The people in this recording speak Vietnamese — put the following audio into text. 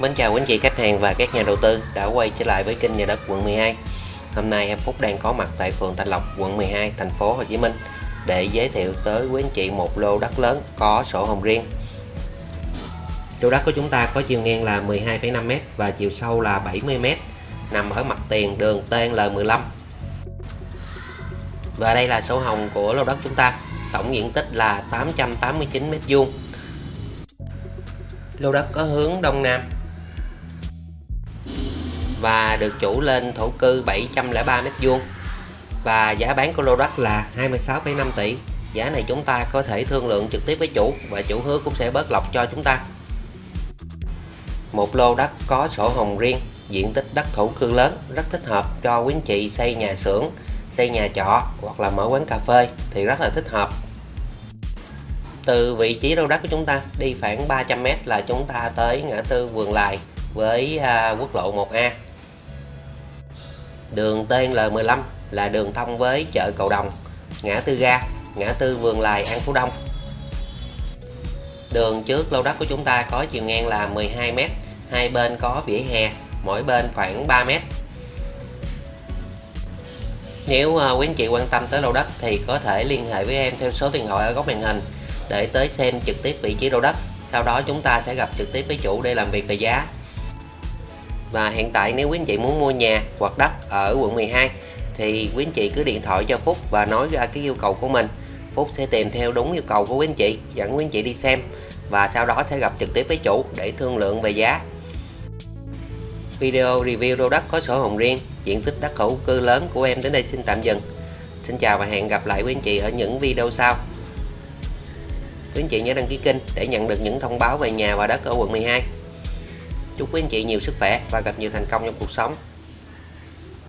Mến chào quý anh chị khách hàng và các nhà đầu tư đã quay trở lại với kênh nhà đất quận 12. Hôm nay em Phúc đang có mặt tại phường Tân Lộc, quận 12, thành phố Hồ Chí Minh để giới thiệu tới quý anh chị một lô đất lớn có sổ hồng riêng. Lô đất của chúng ta có chiều ngang là 12,5m và chiều sâu là 70m, nằm ở mặt tiền đường TNL15. Và đây là sổ hồng của lô đất chúng ta, tổng diện tích là 889m2. Lô đất có hướng đông nam và được chủ lên thổ cư 703 m2 và giá bán của lô đất là 26,5 tỷ. Giá này chúng ta có thể thương lượng trực tiếp với chủ và chủ hứa cũng sẽ bớt lọc cho chúng ta. Một lô đất có sổ hồng riêng diện tích đất thổ cư lớn rất thích hợp cho quý anh chị xây nhà xưởng xây nhà trọ hoặc là mở quán cà phê thì rất là thích hợp. Từ vị trí lô đất của chúng ta đi khoảng 300m là chúng ta tới ngã tư vườn lài với à, quốc lộ 1A Đường TNL15 là đường thông với chợ Cầu Đồng, ngã tư ga, ngã tư Vườn Lài An Phú Đông. Đường trước lô đất của chúng ta có chiều ngang là 12m, hai bên có vỉa hè, mỗi bên khoảng 3m. Nếu à, quý anh chị quan tâm tới lô đất thì có thể liên hệ với em theo số điện thoại ở góc màn hình để tới xem trực tiếp vị trí lô đất. Sau đó chúng ta sẽ gặp trực tiếp với chủ để làm việc về giá và hiện tại nếu quý anh chị muốn mua nhà hoặc đất ở quận 12 thì quý anh chị cứ điện thoại cho Phúc và nói ra cái yêu cầu của mình. Phúc sẽ tìm theo đúng yêu cầu của quý anh chị, dẫn quý anh chị đi xem và sau đó sẽ gặp trực tiếp với chủ để thương lượng về giá. Video review lô đất có sổ hồng riêng, diện tích đất hữu cư lớn của em đến đây xin tạm dừng. Xin chào và hẹn gặp lại quý anh chị ở những video sau. Quý anh chị nhớ đăng ký kênh để nhận được những thông báo về nhà và đất ở quận 12 Chúc quý anh chị nhiều sức khỏe và gặp nhiều thành công trong cuộc sống.